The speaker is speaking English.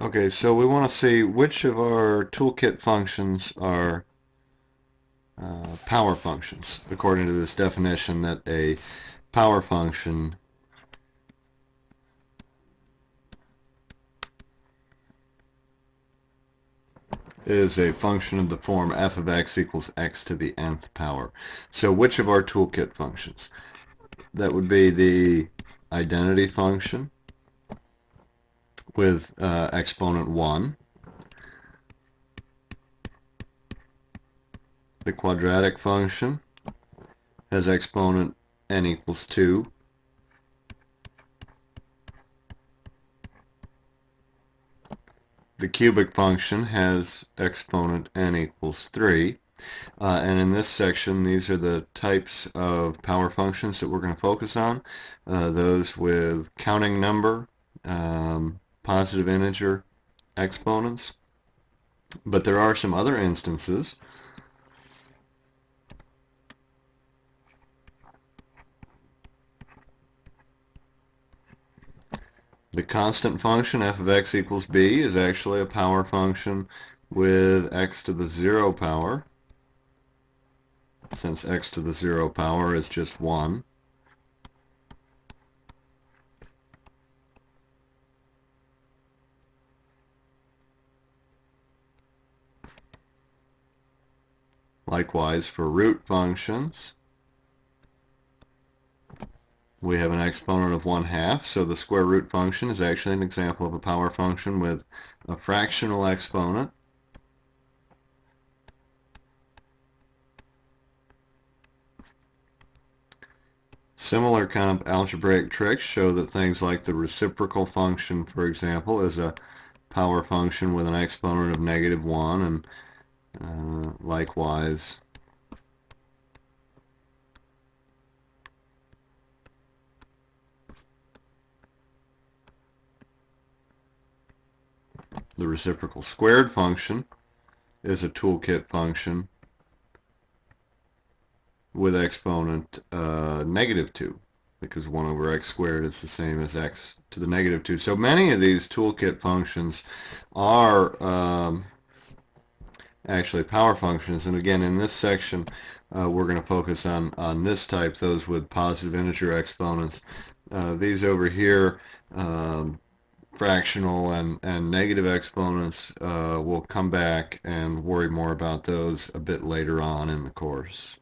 Okay, so we want to see which of our toolkit functions are uh, power functions, according to this definition that a power function is a function of the form f of x equals x to the nth power. So which of our toolkit functions? That would be the identity function, with uh, exponent 1. The quadratic function has exponent n equals 2. The cubic function has exponent n equals 3. Uh, and in this section, these are the types of power functions that we're going to focus on. Uh, those with counting number, um, positive integer exponents. But there are some other instances The constant function f of x equals b is actually a power function with x to the 0 power since x to the 0 power is just 1. Likewise, for root functions, we have an exponent of 1 half, so the square root function is actually an example of a power function with a fractional exponent. Similar kind of algebraic tricks show that things like the reciprocal function, for example, is a power function with an exponent of negative 1 and uh, likewise, the reciprocal squared function is a toolkit function with exponent uh, negative 2 because 1 over x squared is the same as x to the negative 2. So many of these toolkit functions are um, actually power functions. And again, in this section, uh, we're going to focus on, on this type, those with positive integer exponents. Uh, these over here, um, fractional and, and negative exponents, uh, we'll come back and worry more about those a bit later on in the course.